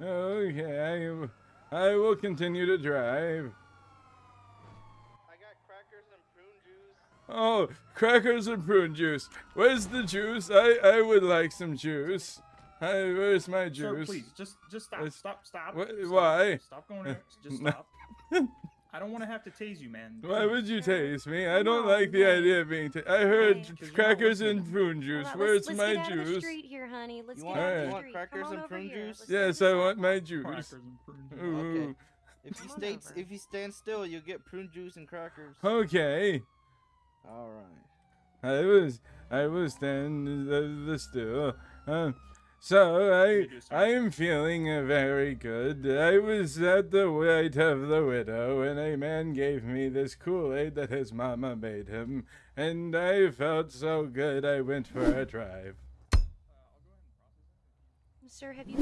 Oh, okay, I, I will continue to drive. I got crackers and prune juice. Oh, crackers and prune juice. Where's the juice? I, I would like some juice. Hi, where's my Sir, juice? please, just just stop, It's- stop, stop. Wha- stop. why? Stop going there. Just stop. I don't want to have to tase you, man. Why would you Sure. tase me? I don't on, like the hey. idea of being. Ta- I heard Hey. 'Cause crackers and prune juice. Hold on, Where's let's, my let's get out of the juice? street here, honey. Let's You get want- out of you the want street. crackers Come on and prune here. juice? Let's Yes, I want my juice. Crackers and prune juice. Ooh. Okay. If you Come stay, if you stand still, you'll get prune juice and crackers. Okay. All right. I was I was standing the, the still. Um, so I You do, sir. I am feeling very good. I was at the weight of the widow, and a man gave me this Kool Aid that his mama made him, and I felt so good. I went for a drive. Sir, have you